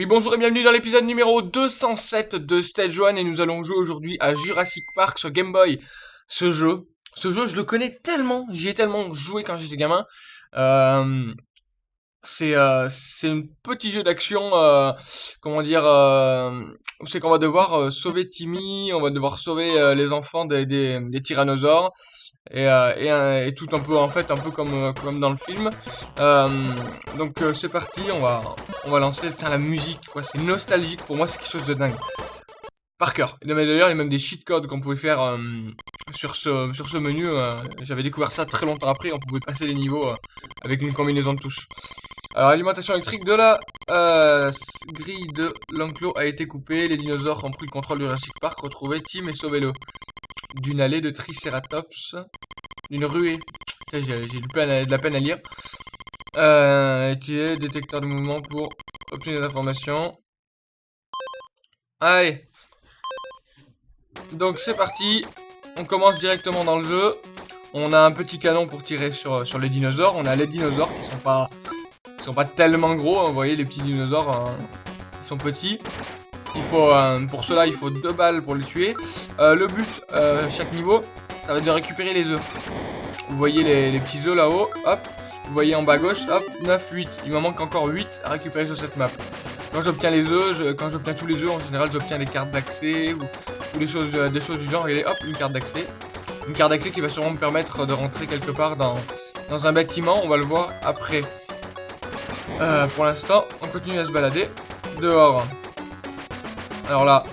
Oui, bonjour et bienvenue dans l'épisode numéro 207 de Stage 1 et nous allons jouer aujourd'hui à Jurassic Park sur Game Boy. Ce jeu, ce jeu je le connais tellement, j'y ai tellement joué quand j'étais gamin. Euh, c'est euh, c'est un petit jeu d'action, euh, comment dire, c'est qu'on va devoir sauver Timmy, on va devoir sauver les enfants des, des, tyrannosaures et, et, tout un peu en fait un peu comme comme dans le film. Donc c'est parti, on va on va lancer. Putain la musique quoi, c'est nostalgique pour moi, c'est quelque chose de dingue. Par cœur. Et d'ailleurs il y a même des cheat codes qu'on pouvait faire euh, sur ce sur ce menu. euh, J'avais découvert ça très longtemps après, on pouvait passer les niveaux euh, avec une combinaison de touches. Alors l'alimentation électrique de la euh, grille de l'enclos a été coupée. Les dinosaures ont pris le contrôle du Jurassic Park. Retrouvez Tim et sauvez-le d'une allée de Triceratops, d'une ruée. J'ai de la peine à lire. Euh, détecteur de mouvement pour obtenir des informations. Allez. Donc c'est parti. On commence directement dans le jeu. On a un petit canon pour tirer sur, les dinosaures. On a les dinosaures qui sont pas, sont pas tellement gros. hein. Vous voyez, les petits dinosaures, hein, sont petits. Il faut, euh, pour cela, il faut deux balles pour les tuer. Euh, le but, euh, chaque niveau, ça va être de récupérer les œufs. Vous voyez les, les petits œufs là-haut, hop. Vous voyez en bas à gauche, hop, 9, 8. Il m'en manque encore 8 à récupérer sur cette map. Quand j'obtiens les œufs, quand j'obtiens tous les œufs, en général, j'obtiens des cartes d'accès ou, ou des, choses, euh, des choses du genre. Et hop, une carte d'accès. Une carte d'accès qui va sûrement me permettre de rentrer quelque part dans, dans un bâtiment. On va le voir après. Euh, pour l'instant, on continue à se balader dehors. Alors là,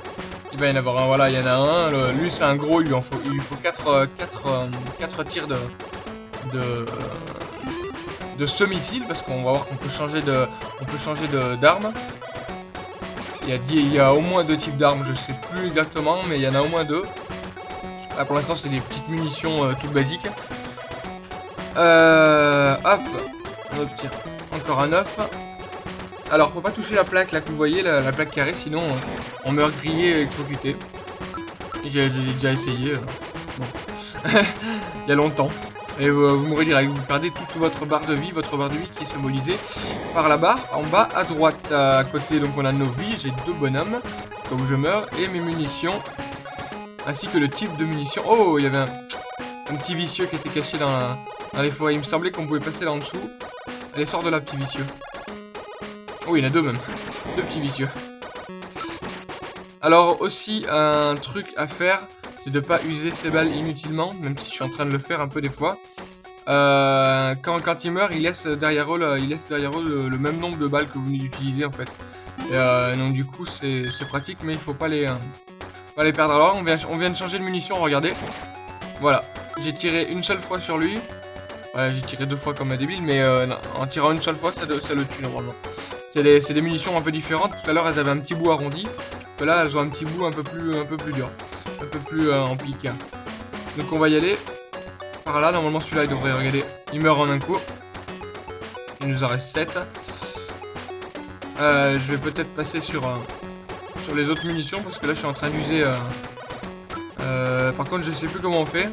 il va y en avoir un, voilà, il y en a un. lui, c'est un gros, il lui, faut, il lui faut 4, 4, tirs de, de, euh, de ce missile, parce qu'on va voir qu'on peut changer de, on peut changer d'arme. Il y, a, au moins deux types d'armes, je sais plus exactement, mais il y en a au moins deux. Là, pour l'instant, c'est des petites munitions euh, toutes basiques. Euh, hop, on obtient encore un 9. Alors, faut pas toucher la plaque là que vous voyez, la, la plaque carrée, sinon euh, on meurt grillé et électrocuté. J'ai j'ai déjà essayé. euh, bon. Il y a longtemps. Et euh, vous mourrez direct. Vous perdez toute votre barre de vie, votre barre de vie qui est symbolisée par la barre en bas à droite. À côté, donc on a nos vies. J'ai deux bonhommes. Donc je meurs. Et mes munitions. Ainsi que le type de munitions. Oh, il y avait un, un petit vicieux qui était caché dans, la- dans les forêts. Il me semblait qu'on pouvait passer là en dessous. Allez, sors de là, petit vicieux. Oh, il y en a deux même. Deux petits vicieux. Alors aussi, un truc à faire, c'est de pas user ses balles inutilement, même si je suis en train de le faire un peu des fois. Euh, quand, quand il meurt, il laisse derrière eux, derrière le, même nombre de balles que vous venez d'utiliser en fait. Euh, donc du coup, c'est pratique, mais il faut pas les, euh, pas les perdre. Alors, on vient, on vient de changer de munitions, regardez. Voilà, j'ai tiré une seule fois sur lui. Ouais, j'ai tiré deux fois comme un débile, mais euh, en tirant une seule fois, ça, ça le tue normalement. C'est des, des munitions un peu différentes. Tout à l'heure, elles avaient un petit bout arrondi. Là, elles ont un petit bout un peu plus, un peu plus dur. Un peu plus euh, en pique. Donc, on va y aller. Par là, normalement, celui-là, il devrait, regarder, il meurt en un coup. Il nous en reste 7. Euh, je vais peut-être passer sur, euh, sur les autres munitions, parce que là, je suis en train d'user... par contre, je sais plus comment on fait.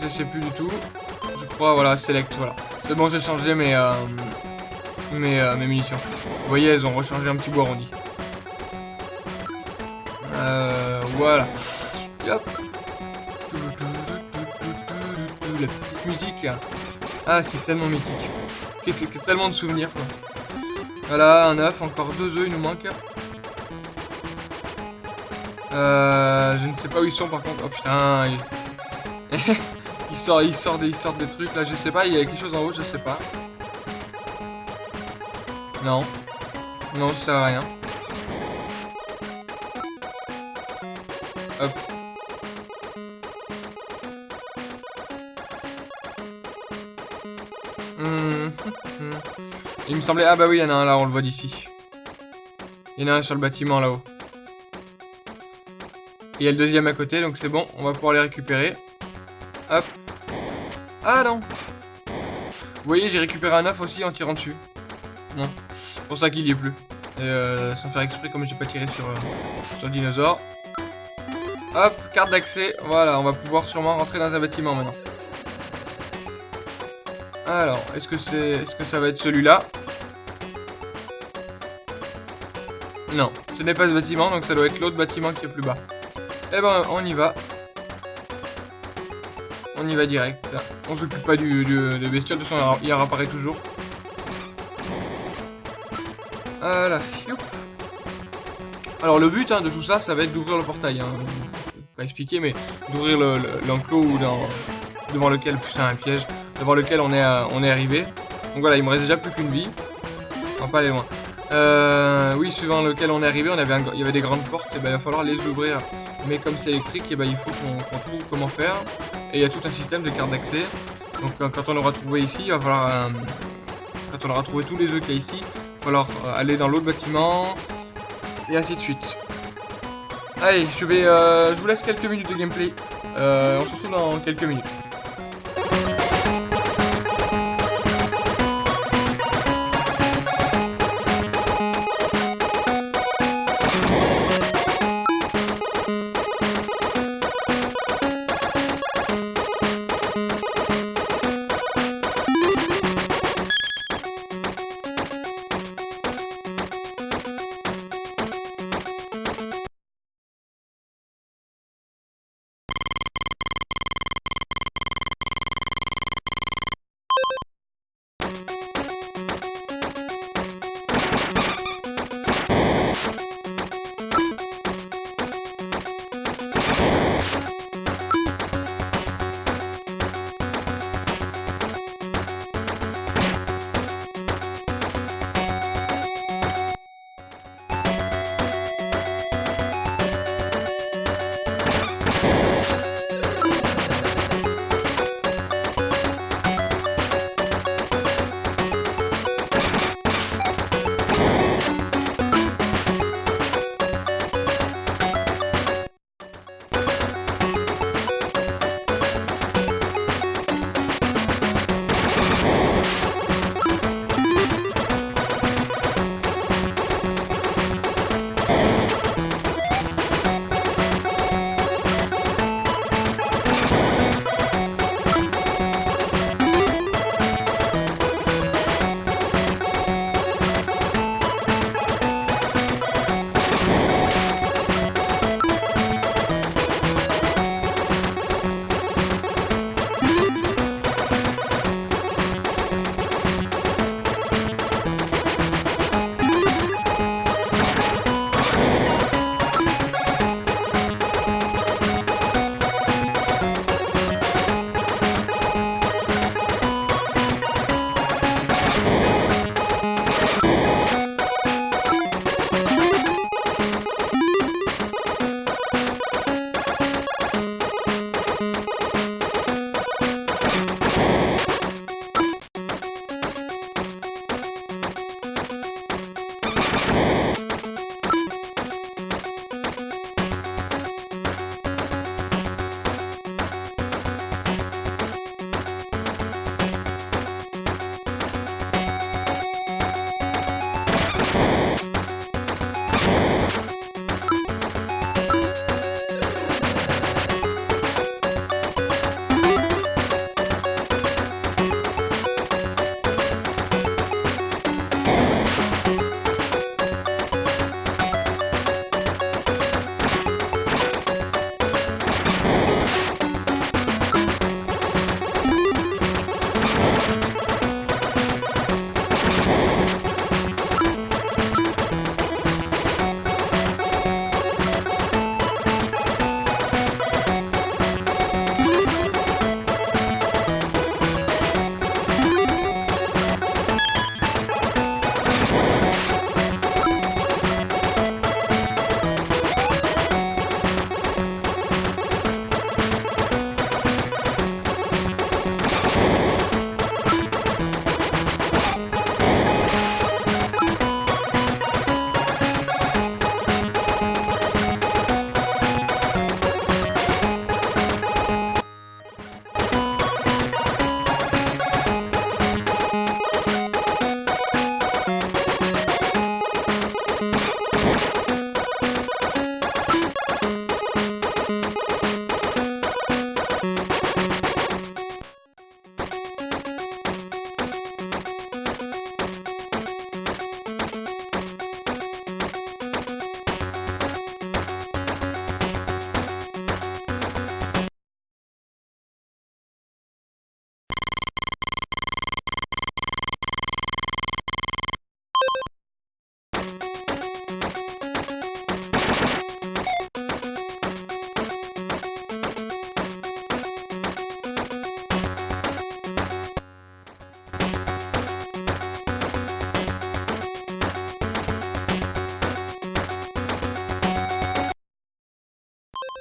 Je sais plus du tout. Je crois, voilà, select, voilà. C'est bon, j'ai changé mes, mes, munitions. Vous voyez, elles ont rechangé un petit bout arrondi. Voilà. La petite musique. Ah, c'est tellement mythique. Tellement de souvenirs. Voilà, un œuf, encore deux œufs, il nous manque. Euh, je ne sais pas où ils sont par contre. Oh putain, il, il des, il sort des trucs là. Je sais pas, il y a quelque chose en haut, je sais pas. Non, non, ça sert à rien. Il me semblait, ah bah oui, il y en a un là, on le voit d'ici. Il y en a un sur le bâtiment là-haut. Il y a le deuxième à côté, donc c'est bon, on va pouvoir les récupérer. Hop. Ah non Vous voyez, j'ai récupéré un œuf aussi en tirant dessus. Non. C'est pour ça qu'il y est plus. Et euh, sans faire exprès, comme j'ai pas tiré sur, euh, sur le dinosaure. Hop, carte d'accès. Voilà, on va pouvoir sûrement rentrer dans un bâtiment maintenant. Alors, est-ce que c'est, est-ce que ça va être celui-là? Non, ce n'est pas ce bâtiment, donc ça doit être l'autre bâtiment qui est plus bas. Eh ben, on y va. On y va direct. On s'occupe pas du, des bestioles, de toute façon, il réapparaît toujours. Voilà, Alors le but hein, de tout ça, ça va être d'ouvrir le portail. Hein. Pas expliquer, mais d'ouvrir l'enclos le, devant lequel, putain un piège, devant lequel on est, on est arrivé. Donc voilà, il me reste déjà plus qu'une vie. On pas aller loin. Euh, oui, suivant lequel on est arrivé, on avait il y avait des grandes portes, ben il va falloir les ouvrir. Mais comme c'est électrique, ben il faut qu'on trouve comment faire. Et il y a tout un système de cartes d'accès. Donc quand on aura trouvé ici, il va falloir... Euh, quand on aura trouvé tous les œufs qu'il y a ici, il va falloir euh, aller dans l'autre bâtiment. Et ainsi de suite. Allez, je vais... Euh, je vous laisse quelques minutes de gameplay. on se retrouve dans quelques minutes.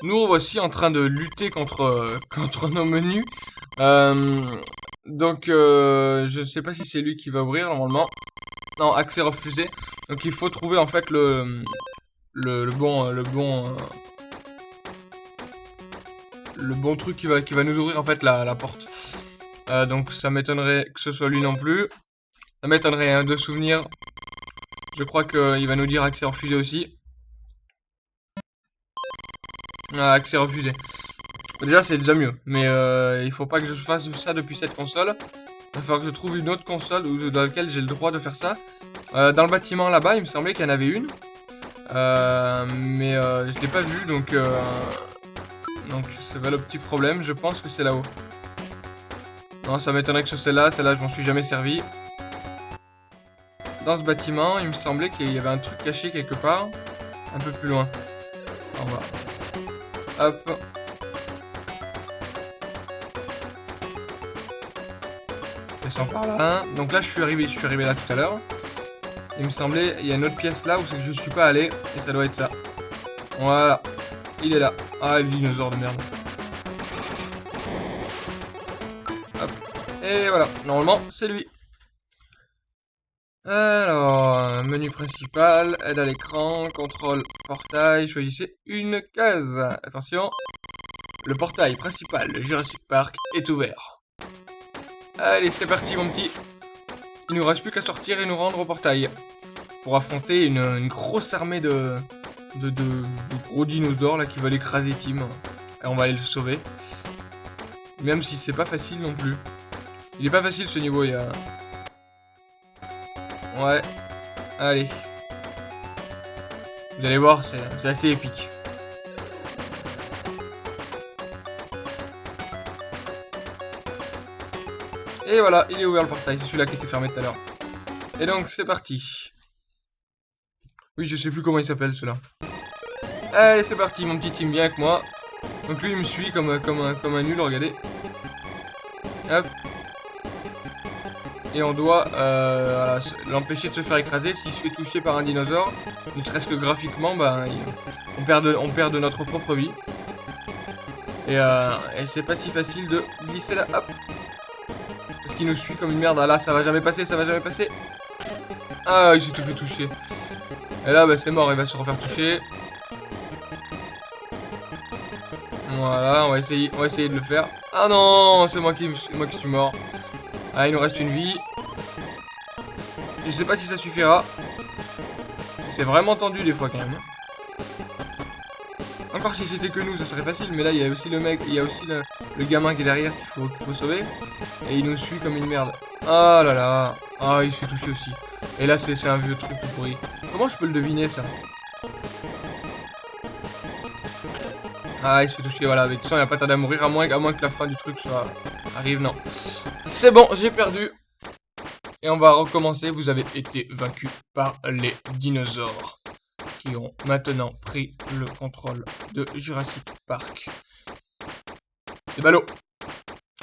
Nous voici en train de lutter contre, euh, contre nos menus. Euh, donc, euh, je ne sais pas si c'est lui qui va ouvrir normalement. Non, accès refusé. Donc, il faut trouver en fait le, le, bon, le bon, le bon truc qui va, qui va nous ouvrir en fait la, la porte. donc, ça m'étonnerait que ce soit lui non plus. Ça m'étonnerait hein, de souvenir. Je crois qu'il va nous dire accès refusé aussi. Ah, accès refusé. Déjà, c'est déjà mieux. Mais euh, il faut pas que je fasse ça depuis cette console. Il va falloir que je trouve une autre console dans laquelle j'ai le droit de faire ça. Euh, dans le bâtiment là-bas, il me semblait qu'il y en avait une. Euh, mais je l'ai pas vu, donc... donc, c'est pas le petit problème. Je pense que c'est là-haut. Non, ça m'étonnerait que ce soit là. Celle-là, je m'en suis jamais servi. Dans ce bâtiment, il me semblait qu'il y avait un truc caché quelque part. Un peu plus loin. Au revoir. Hop. Descends par là. Donc là, je suis arrivé, je suis arrivé là tout à l'heure. Il me semblait, il y a une autre pièce là où c'est que je suis pas allé. Et ça doit être ça. Voilà. Il est là. Ah, le dinosaure de merde. Hop. Et voilà. Normalement, c'est lui. Alors, menu principal, aide à l'écran, contrôle portail, choisissez une case. Attention, le portail principal de Jurassic Park est ouvert. Allez, c'est parti mon petit. Il nous reste plus qu'à sortir et nous rendre au portail. Pour affronter une, grosse armée de, de, de, gros dinosaures là qui veulent écraser Tim. Et on va aller le sauver. Même si c'est pas facile non plus. Il est pas facile ce niveau, il y a... Ouais. Allez. Vous allez voir, c'est assez épique. Et voilà, il est ouvert le portail. C'est celui-là qui était fermé tout à l'heure. Et donc, c'est parti. Oui, je sais plus comment il s'appelle, celui-là. Allez, c'est parti, mon petit team, bien avec moi. Donc lui, il me suit comme, comme, un, comme un nul, regardez. Hop, et on doit euh, l'empêcher de se faire écraser. S'il se fait toucher par un dinosaure, ne serait-ce que graphiquement, ben, on, perd de, on perd de notre propre vie. Et, euh, et c'est pas si facile de glisser là, hop Parce qu'il nous suit comme une merde. Ah là, ça va jamais passer, ça va jamais passer. Ah, il s'est tout fait toucher. Et là, bah, c'est mort, il va se refaire toucher. Voilà, on va essayer, on va essayer de le faire. Ah non, c'est moi qui, moi qui suis mort. Ah, il nous reste une vie. Je sais pas si ça suffira. C'est vraiment tendu des fois quand même. Encore si c'était que nous, ça serait facile. Mais là, il y a aussi le mec, il y a aussi le, gamin qui est derrière qu'il faut, sauver. Et il nous suit comme une merde. Ah là là. Ah, il se fait aussi. Et là, c'est un vieux truc pourri. Comment je peux le deviner, ça? Ah, il se fait toucher, voilà. Avec ça, il n'y a pas tard à mourir, à moins, à moins que la fin du truc soit... arrive, non. C'est bon, j'ai perdu. Et on va recommencer. Vous avez été vaincu par les dinosaures. Qui ont maintenant pris le contrôle de Jurassic Park. C'est ballot.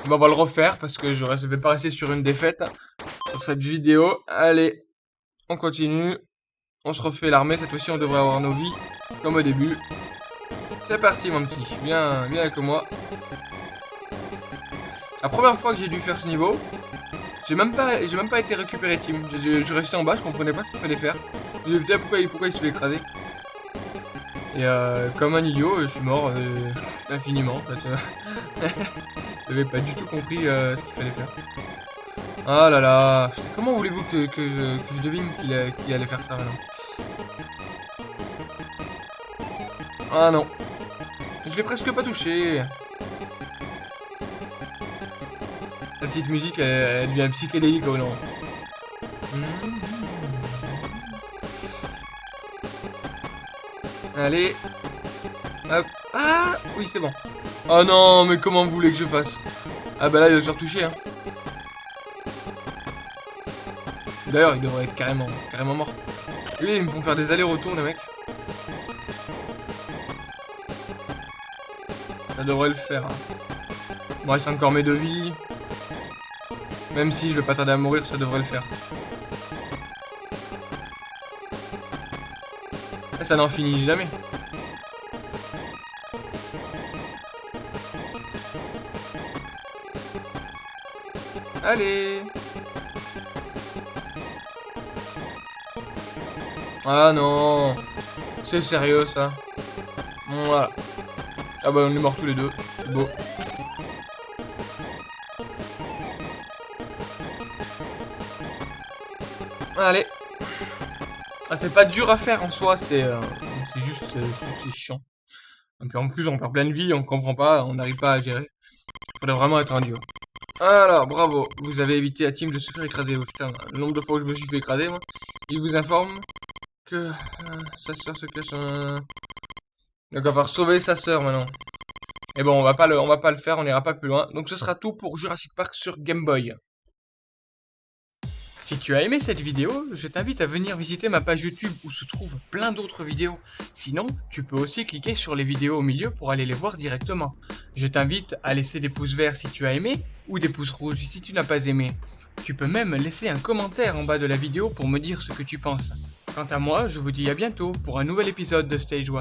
on va le refaire parce que je ne vais pas rester sur une défaite sur cette vidéo. Allez, on continue. On se refait l'armée. Cette fois-ci, on devrait avoir nos vies comme au début. C'est parti, mon petit. Viens, viens avec moi. La première fois que j'ai dû faire ce niveau, j'ai même pas été récupéré team. Je, restais en bas, je comprenais pas ce qu'il fallait faire. Je me disais pourquoi, pourquoi il se fait écraser. Et euh, comme un idiot, je suis mort euh, infiniment en fait. J'avais pas du tout compris euh, ce qu'il fallait faire. Ah là là, comment voulez-vous que, que, je, que je devine qu'il allait faire ça maintenant Ah non. Je l'ai presque pas touché. La petite musique, elle, devient psychédélique ou non Allez. Hop. Ah Oui, c'est bon. Oh non, mais comment vous voulez que je fasse? Ah bah là, il va se faire toucher. Hein. D'ailleurs, il devrait être carrément, carrément mort. Oui, ils me font faire des allers-retours, les mecs. Ça devrait le faire. Hein. Il me reste encore mes deux. Même si je vais pas tarder à mourir, ça devrait le faire. Ah, ça n'en finit jamais. Allez Ah non C'est sérieux ça Voilà. Ah bah on est morts tous les deux. C'est beau. Allez. Ah, c'est pas dur à faire en soi, c'est euh, juste c'est chiant. En plus on perd plein de vie, on comprend pas, on n'arrive pas à gérer. Faudrait vraiment être un dieu. Alors, bravo, vous avez évité à Team de se faire écraser. Oh, putain, le nombre de fois où je me suis fait écraser, moi. Il vous informe que euh, sa soeur se cache un... Donc on va sauver sa soeur maintenant. Et bon, on va pas le, on va pas le faire, on ira pas plus loin. Donc ce sera tout pour Jurassic Park sur Game Boy. Si tu as aimé cette vidéo, je t'invite à venir visiter ma page YouTube où se trouvent plein d'autres vidéos. Sinon, tu peux aussi cliquer sur les vidéos au milieu pour aller les voir directement. Je t'invite à laisser des pouces verts si tu as aimé, ou des pouces rouges si tu n'as pas aimé. Tu peux même laisser un commentaire en bas de la vidéo pour me dire ce que tu penses. Quant à moi, je vous dis à bientôt pour un nouvel épisode de Stage 1.